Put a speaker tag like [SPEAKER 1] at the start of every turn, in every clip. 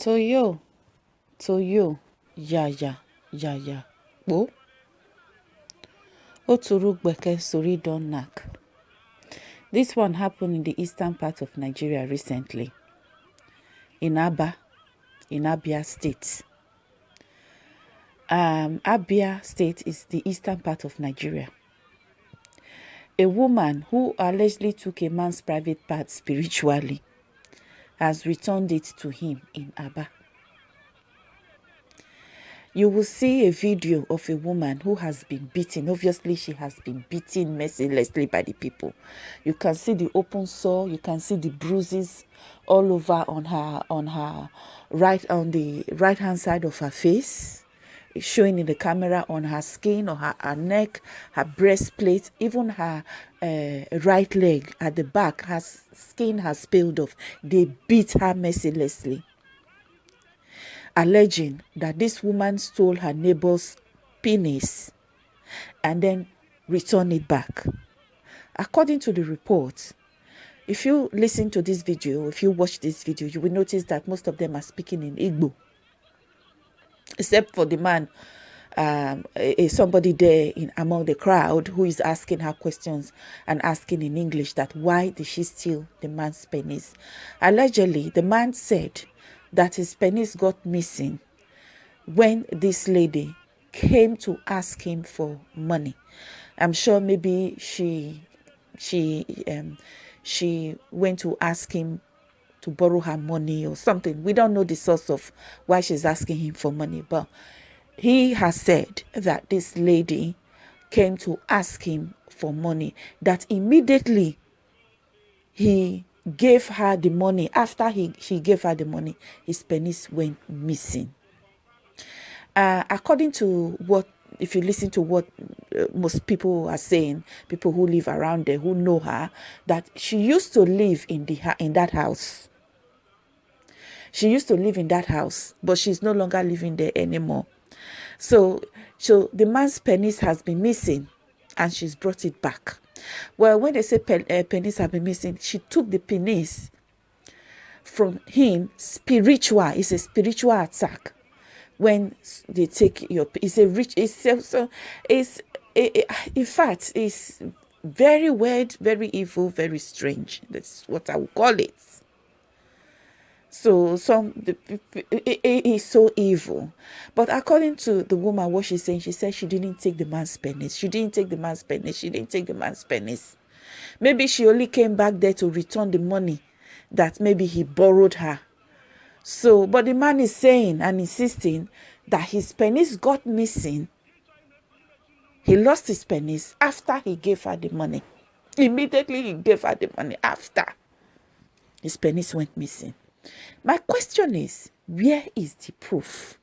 [SPEAKER 1] Toyo, Toyo, Yaya, Yaya, Bo. Oturugbeke Sori don knack. This one happened in the eastern part of Nigeria recently, in Aba, in Abia State. Um, Abia State is the eastern part of Nigeria. A woman who allegedly took a man's private part spiritually has returned it to him in Aba. You will see a video of a woman who has been beaten. Obviously, she has been beaten mercilessly by the people. You can see the open sore. You can see the bruises all over on her on her right on the right hand side of her face showing in the camera on her skin or her, her neck, her breastplate, even her uh, right leg at the back, her skin has peeled off. They beat her mercilessly, alleging that this woman stole her neighbor's penis and then returned it back. According to the report, if you listen to this video, if you watch this video, you will notice that most of them are speaking in Igbo except for the man um, a, somebody there in among the crowd who is asking her questions and asking in English that why did she steal the man's penis? Allegedly, the man said that his penis got missing when this lady came to ask him for money. I'm sure maybe she she um, she went to ask him to borrow her money or something. We don't know the source of why she's asking him for money, but he has said that this lady came to ask him for money, that immediately he gave her the money. After he, she gave her the money, his penis went missing. Uh, according to what if you listen to what uh, most people are saying, people who live around there who know her, that she used to live in the in that house. She used to live in that house, but she's no longer living there anymore. So, so the man's penis has been missing, and she's brought it back. Well, when they say pen, uh, penis have been missing, she took the penis from him spiritual. It's a spiritual attack. When they take your, it's a rich. It's so, it's it, it, in fact it's very weird, very evil, very strange. That's what I would call it. So some the, it, it is so evil. But according to the woman, what she's saying, she said she didn't take the man's penis. She didn't take the man's penis. She didn't take the man's penis. Maybe she only came back there to return the money that maybe he borrowed her. So, but the man is saying and insisting that his penis got missing. He lost his penis after he gave her the money. Immediately he gave her the money after his penis went missing. My question is, where is the proof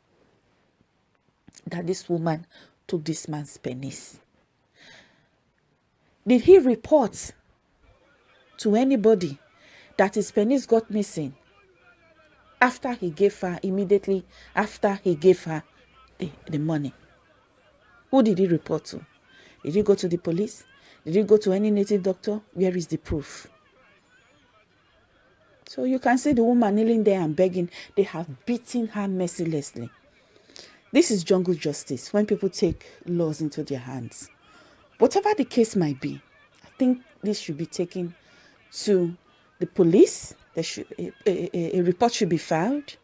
[SPEAKER 1] that this woman took this man's penis? Did he report to anybody that his penis got missing after he gave her, immediately after he gave her the, the money? Who did he report to? Did he go to the police? Did he go to any native doctor? Where is the proof? So you can see the woman kneeling there and begging. They have beaten her mercilessly. This is jungle justice when people take laws into their hands. Whatever the case might be, I think this should be taken to the police. There should, a, a, a report should be filed.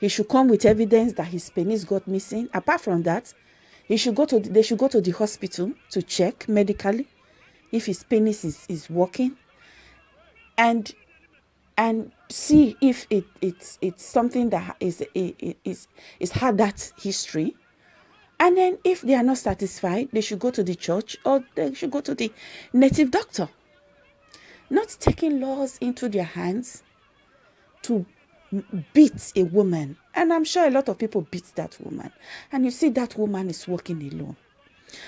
[SPEAKER 1] He should come with evidence that his penis got missing. Apart from that, he should go to the, they should go to the hospital to check medically if his penis is, is working. And and see if it, it's it's something that is is is had that history. And then if they are not satisfied they should go to the church or they should go to the native doctor. Not taking laws into their hands to beat a woman. And i'm sure a lot of people beat that woman. And you see that woman is walking alone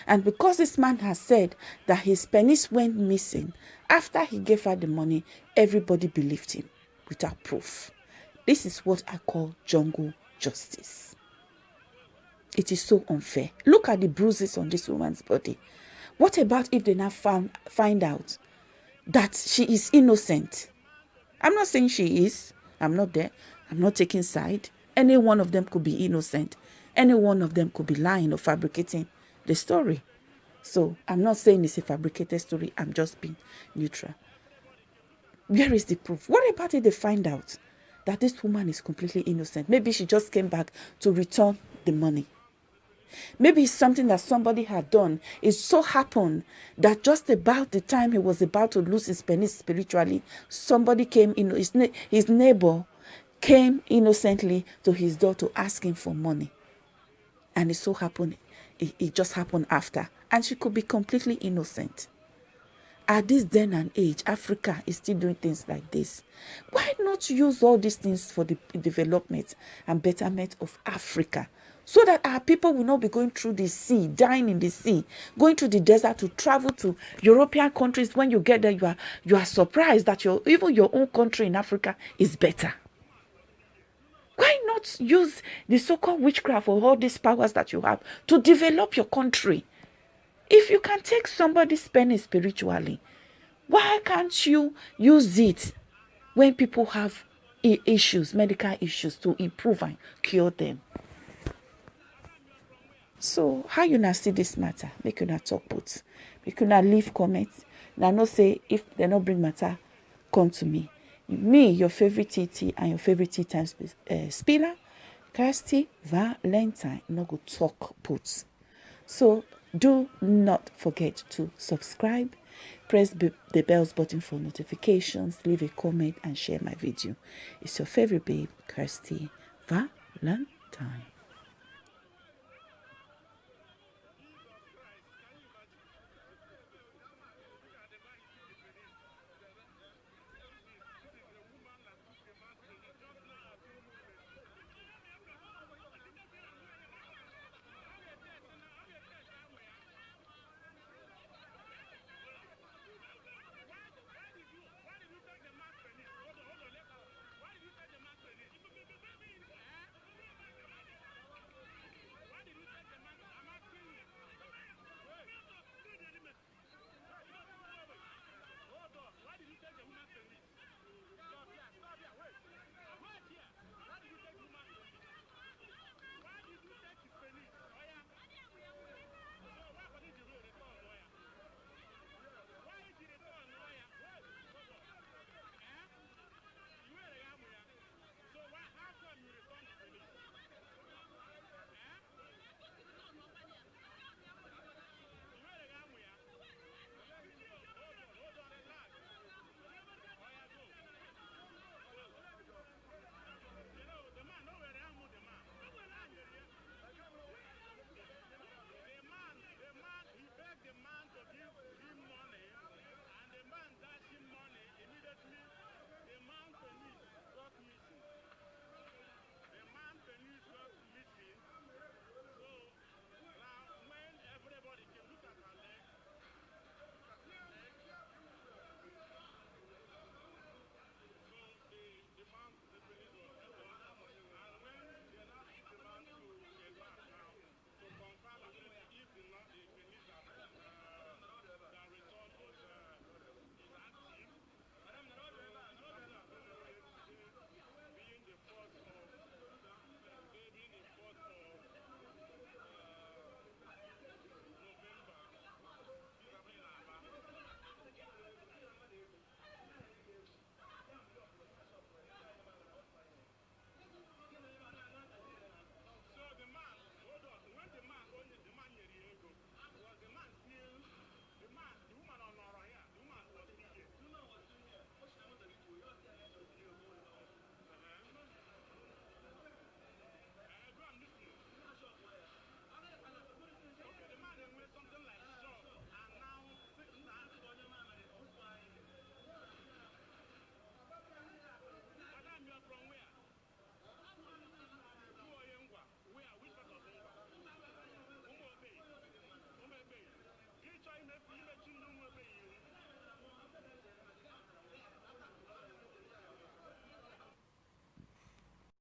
[SPEAKER 1] and because this man has said that his penis went missing after he gave her the money, everybody believed him without proof. This is what I call jungle justice. It is so unfair. Look at the bruises on this woman's body. What about if they now found, find out that she is innocent? I'm not saying she is. I'm not there. I'm not taking side. Any one of them could be innocent. Any one of them could be lying or fabricating the story. So I'm not saying it's a fabricated story. I'm just being neutral. Where is the proof? What about if they find out that this woman is completely innocent? Maybe she just came back to return the money. Maybe it's something that somebody had done. It so happened that just about the time he was about to lose his penny spiritually, somebody came in, his, his neighbor came innocently to his door to ask him for money. And it so happened, it, it just happened after. And she could be completely innocent. At this then and age, Africa is still doing things like this. Why not use all these things for the development and betterment of Africa? so that our people will not be going through the sea, dying in the sea, going to the desert to travel to European countries. When you get there, you are you are surprised that your even your own country in Africa is better. Not use the so-called witchcraft or all these powers that you have to develop your country? If you can take somebody's penny spiritually, why can't you use it when people have issues, medical issues, to improve and cure them? so how you now see this matter make you not talk put make you not leave comments na know say if they not bring matter come to me me your favorite tt and your favorite tea time uh, spiller kirsty valentine no go talk put so do not forget to subscribe press the bells button for notifications leave a comment and share my video. It's your favorite babe kirsty valentine